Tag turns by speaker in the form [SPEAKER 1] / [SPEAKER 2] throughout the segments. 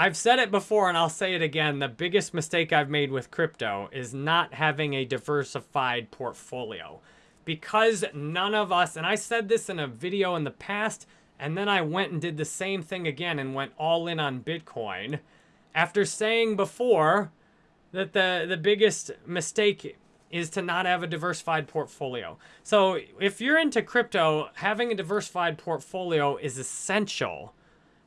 [SPEAKER 1] I've said it before and I'll say it again. The biggest mistake I've made with crypto is not having a diversified portfolio. Because none of us, and I said this in a video in the past, and then I went and did the same thing again and went all in on Bitcoin. After saying before that the, the biggest mistake is to not have a diversified portfolio. So if you're into crypto, having a diversified portfolio is essential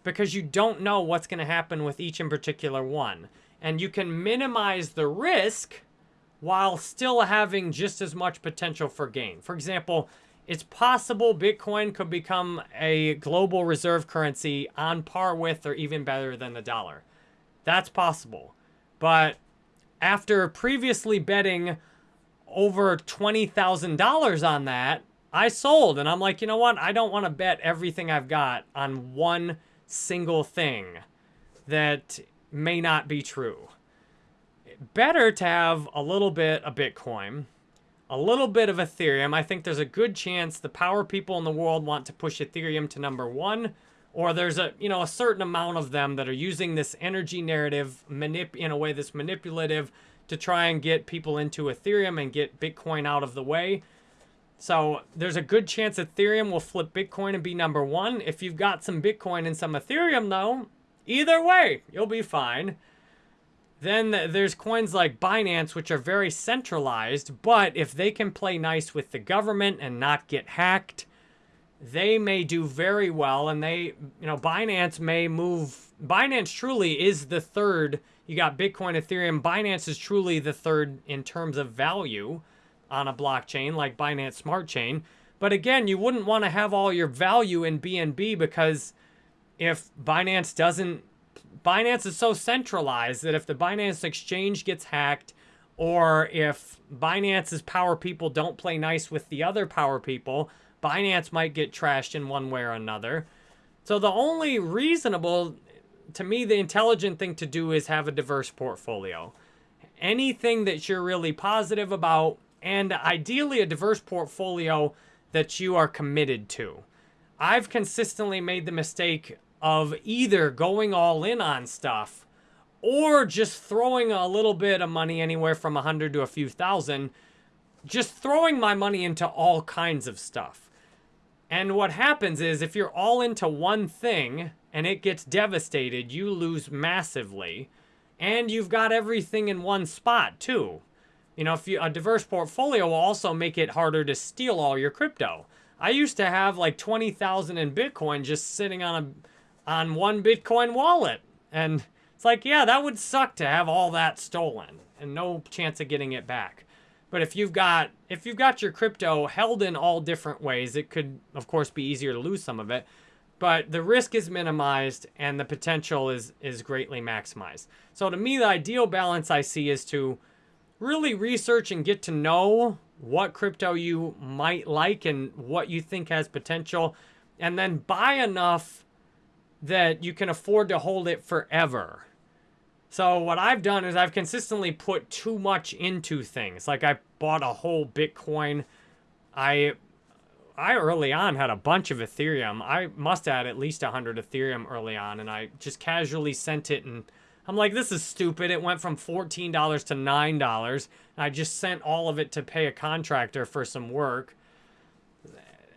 [SPEAKER 1] because you don't know what's going to happen with each in particular one. And you can minimize the risk while still having just as much potential for gain. For example, it's possible Bitcoin could become a global reserve currency on par with or even better than the dollar. That's possible. But after previously betting over $20,000 on that, I sold. And I'm like, you know what? I don't want to bet everything I've got on one single thing that may not be true. Better to have a little bit of Bitcoin, a little bit of Ethereum. I think there's a good chance the power people in the world want to push Ethereum to number one, or there's a you know a certain amount of them that are using this energy narrative manip in a way that's manipulative to try and get people into Ethereum and get Bitcoin out of the way. So there's a good chance Ethereum will flip Bitcoin and be number one. If you've got some Bitcoin and some Ethereum, though, either way, you'll be fine. Then there's coins like Binance, which are very centralized, but if they can play nice with the government and not get hacked, they may do very well. And they, you know, Binance may move. Binance truly is the third. You got Bitcoin, Ethereum. Binance is truly the third in terms of value on a blockchain like Binance Smart Chain. But again, you wouldn't want to have all your value in BNB because if Binance doesn't, Binance is so centralized that if the Binance exchange gets hacked or if Binance's power people don't play nice with the other power people, Binance might get trashed in one way or another. So the only reasonable, to me, the intelligent thing to do is have a diverse portfolio. Anything that you're really positive about, and ideally a diverse portfolio that you are committed to. I've consistently made the mistake of either going all in on stuff or just throwing a little bit of money anywhere from a hundred to a few thousand, just throwing my money into all kinds of stuff. And what happens is if you're all into one thing and it gets devastated, you lose massively. And you've got everything in one spot too. You know, if you, a diverse portfolio will also make it harder to steal all your crypto. I used to have like 20,000 in Bitcoin just sitting on a on one Bitcoin wallet. And it's like, yeah, that would suck to have all that stolen and no chance of getting it back. But if you've got if you've got your crypto held in all different ways, it could of course be easier to lose some of it. But the risk is minimized and the potential is is greatly maximized. So to me, the ideal balance I see is to really research and get to know what crypto you might like and what you think has potential, and then buy enough that you can afford to hold it forever. So what I've done is I've consistently put too much into things. Like I bought a whole Bitcoin. I I early on had a bunch of Ethereum. I must have had at least 100 Ethereum early on, and I just casually sent it and I'm like, this is stupid. It went from $14 to $9. I just sent all of it to pay a contractor for some work.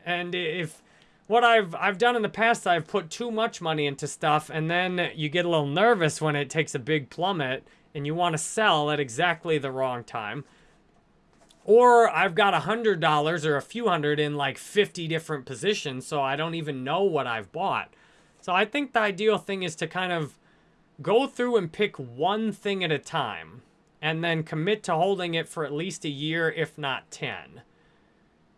[SPEAKER 1] And if what I've I've done in the past, I've put too much money into stuff, and then you get a little nervous when it takes a big plummet, and you want to sell at exactly the wrong time. Or I've got a hundred dollars or a few hundred in like 50 different positions, so I don't even know what I've bought. So I think the ideal thing is to kind of go through and pick one thing at a time and then commit to holding it for at least a year, if not 10.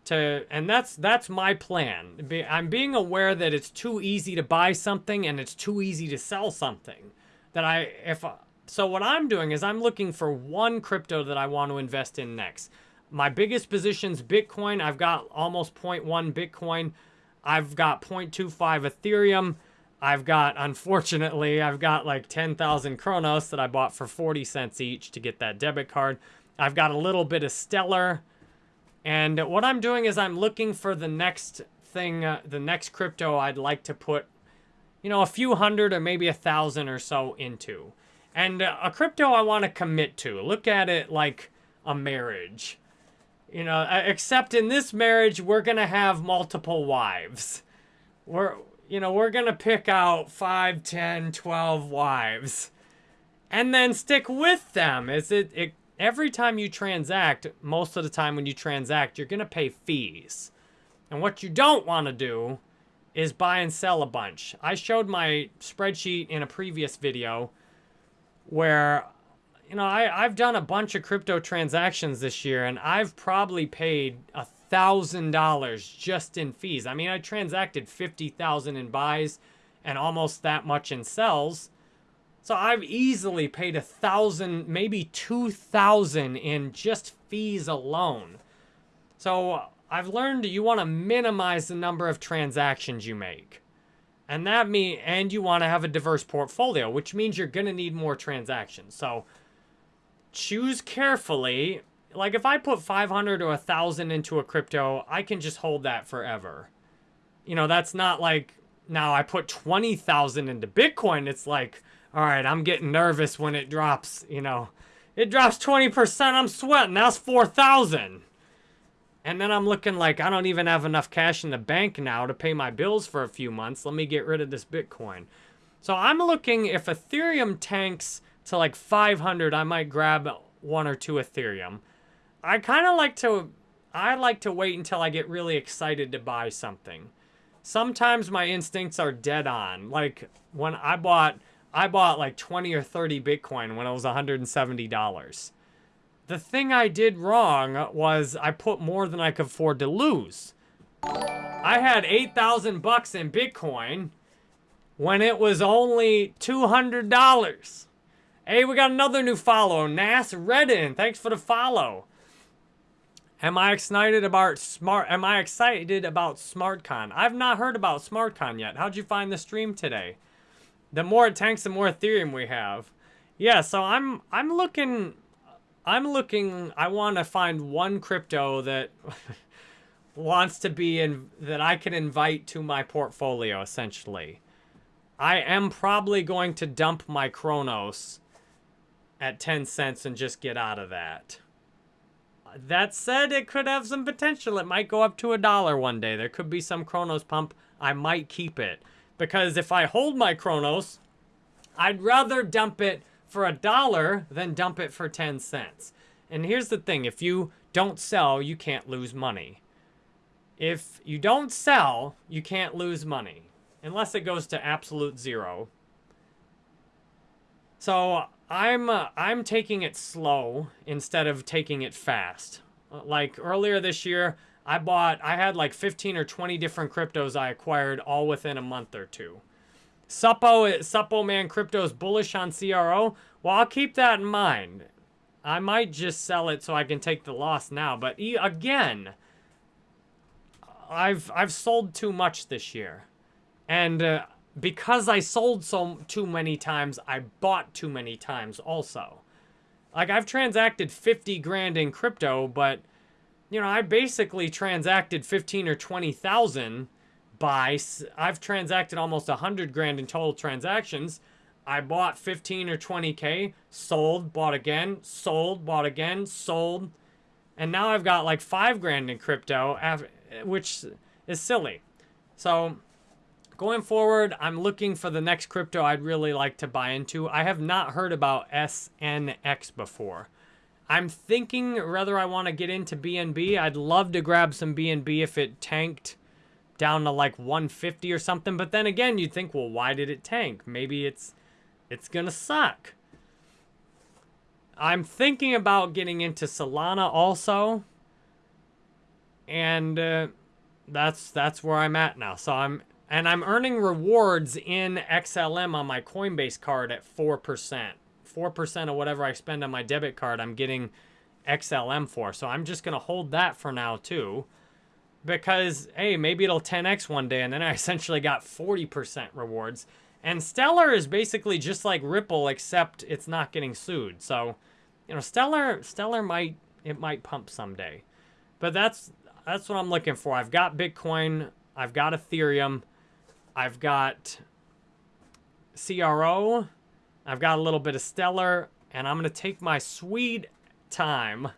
[SPEAKER 1] To, and that's that's my plan. I'm being aware that it's too easy to buy something and it's too easy to sell something. That I if uh, so what I'm doing is I'm looking for one crypto that I want to invest in next. My biggest position's Bitcoin. I've got almost 0.1 Bitcoin. I've got 0.25 Ethereum. I've got, unfortunately, I've got like 10,000 Cronos that I bought for 40 cents each to get that debit card. I've got a little bit of Stellar. And what I'm doing is I'm looking for the next thing, uh, the next crypto I'd like to put, you know, a few hundred or maybe a thousand or so into. And uh, a crypto I want to commit to. Look at it like a marriage. You know, uh, except in this marriage, we're going to have multiple wives. We're, you know, we're going to pick out 5, 10, 12 wives and then stick with them. Is it, it every time you transact, most of the time when you transact, you're going to pay fees. And what you don't want to do is buy and sell a bunch. I showed my spreadsheet in a previous video where, you know, I, I've done a bunch of crypto transactions this year and I've probably paid a thousand dollars just in fees. I mean, I transacted 50,000 in buys and almost that much in sells. So I've easily paid a thousand, maybe 2,000 in just fees alone. So I've learned you want to minimize the number of transactions you make. And that mean and you want to have a diverse portfolio, which means you're going to need more transactions. So choose carefully. Like if I put 500 or a 1000 into a crypto, I can just hold that forever. You know, that's not like now I put 20,000 into Bitcoin. It's like, all right, I'm getting nervous when it drops, you know. It drops 20%, I'm sweating. That's 4,000. And then I'm looking like I don't even have enough cash in the bank now to pay my bills for a few months. Let me get rid of this Bitcoin. So I'm looking if Ethereum tanks to like 500, I might grab one or two Ethereum. I kind of like to I like to wait until I get really excited to buy something. Sometimes my instincts are dead on. Like when I bought I bought like 20 or 30 Bitcoin when it was $170. The thing I did wrong was I put more than I could afford to lose. I had 8,000 bucks in Bitcoin when it was only $200. Hey, we got another new follow. Nas Redden, thanks for the follow. Am I excited about smart? Am I excited about SmartCon? I've not heard about SmartCon yet. How'd you find the stream today? The more tanks, the more Ethereum we have. Yeah, so I'm I'm looking I'm looking, I want to find one crypto that wants to be in, that I can invite to my portfolio, essentially. I am probably going to dump my Cronos at 10 cents and just get out of that. That said, it could have some potential. It might go up to a dollar one day. There could be some Cronos pump. I might keep it. Because if I hold my Cronos, I'd rather dump it for a dollar than dump it for 10 cents. And here's the thing, if you don't sell, you can't lose money. If you don't sell, you can't lose money. Unless it goes to absolute zero. So I'm uh, I'm taking it slow instead of taking it fast. Like earlier this year, I bought I had like 15 or 20 different cryptos I acquired all within a month or two. Suppo, Suppoman Crypto's bullish on CRO. Well, I'll keep that in mind. I might just sell it so I can take the loss now. But again, I've I've sold too much this year, and uh, because I sold so too many times, I bought too many times also. Like I've transacted 50 grand in crypto, but you know I basically transacted 15 or 20 thousand by I've transacted almost 100 grand in total transactions. I bought 15 or 20K, sold, bought again, sold, bought again, sold. And now I've got like 5 grand in crypto, which is silly. So going forward, I'm looking for the next crypto I'd really like to buy into. I have not heard about SNX before. I'm thinking whether I want to get into BNB. I'd love to grab some BNB if it tanked down to like 150 or something. But then again, you'd think, well, why did it tank? Maybe it's it's gonna suck. I'm thinking about getting into Solana also. And uh, that's that's where I'm at now. So I'm and I'm earning rewards in XLM on my Coinbase card at 4%. 4% of whatever I spend on my debit card, I'm getting XLM for. So I'm just going to hold that for now too because, hey, maybe it'll 10x one day, and then I essentially got 40% rewards. And Stellar is basically just like Ripple, except it's not getting sued. So, you know, Stellar, Stellar might, it might pump someday. But that's, that's what I'm looking for. I've got Bitcoin, I've got Ethereum, I've got CRO. I've got a little bit of Stellar. And I'm going to take my sweet time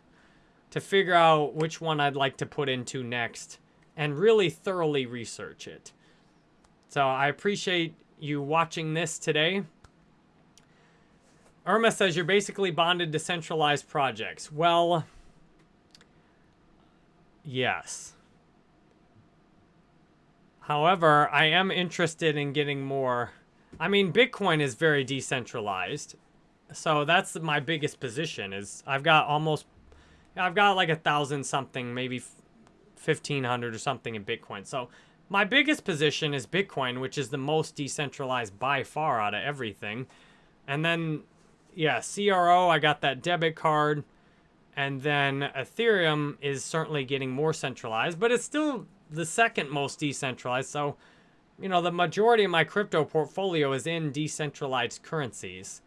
[SPEAKER 1] to figure out which one I'd like to put into next and really thoroughly research it. So I appreciate you watching this today. Irma says you're basically bonded to centralized projects. Well, yes. However, I am interested in getting more. I mean, Bitcoin is very decentralized. So that's my biggest position is I've got almost, I've got like a thousand something, maybe 1500 or something in Bitcoin. So my biggest position is Bitcoin, which is the most decentralized by far out of everything. And then yeah, CRO, I got that debit card. And then Ethereum is certainly getting more centralized, but it's still the second most decentralized. So, you know, the majority of my crypto portfolio is in decentralized currencies.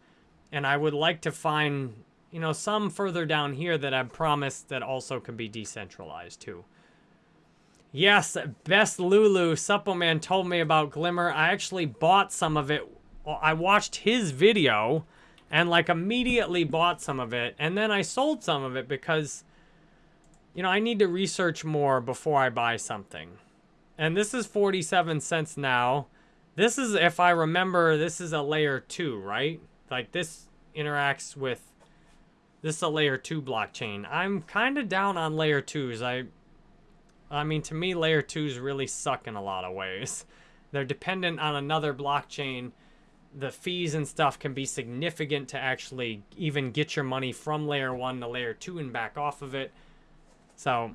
[SPEAKER 1] And I would like to find, you know, some further down here that I've promised that also can be decentralized too. Yes, Best Lulu, Suppoman told me about Glimmer. I actually bought some of it. I watched his video and like immediately bought some of it. And then I sold some of it because, you know, I need to research more before I buy something. And this is 47 cents now. This is, if I remember, this is a layer two, right? Like this interacts with, this is a layer two blockchain. I'm kind of down on layer twos. I, I mean, to me, layer twos really suck in a lot of ways. They're dependent on another blockchain the fees and stuff can be significant to actually even get your money from layer one to layer two and back off of it. So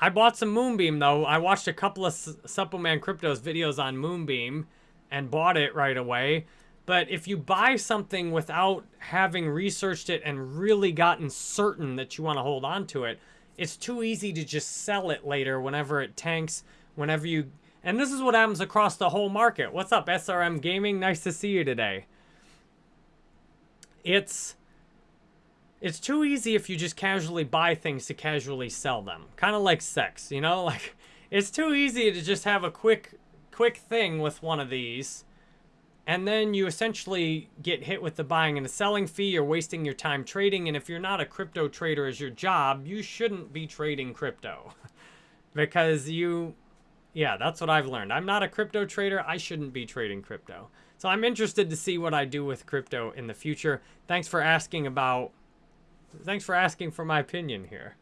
[SPEAKER 1] I bought some Moonbeam though. I watched a couple of Suppoman Cryptos videos on Moonbeam and bought it right away. But if you buy something without having researched it and really gotten certain that you want to hold on to it, it's too easy to just sell it later whenever it tanks, whenever you and this is what happens across the whole market. What's up, SRM Gaming? Nice to see you today. It's it's too easy if you just casually buy things to casually sell them. Kind of like sex, you know? Like it's too easy to just have a quick quick thing with one of these. And then you essentially get hit with the buying and the selling fee. You're wasting your time trading. And if you're not a crypto trader as your job, you shouldn't be trading crypto. because you yeah, that's what I've learned. I'm not a crypto trader. I shouldn't be trading crypto. So I'm interested to see what I do with crypto in the future. Thanks for asking about, thanks for asking for my opinion here.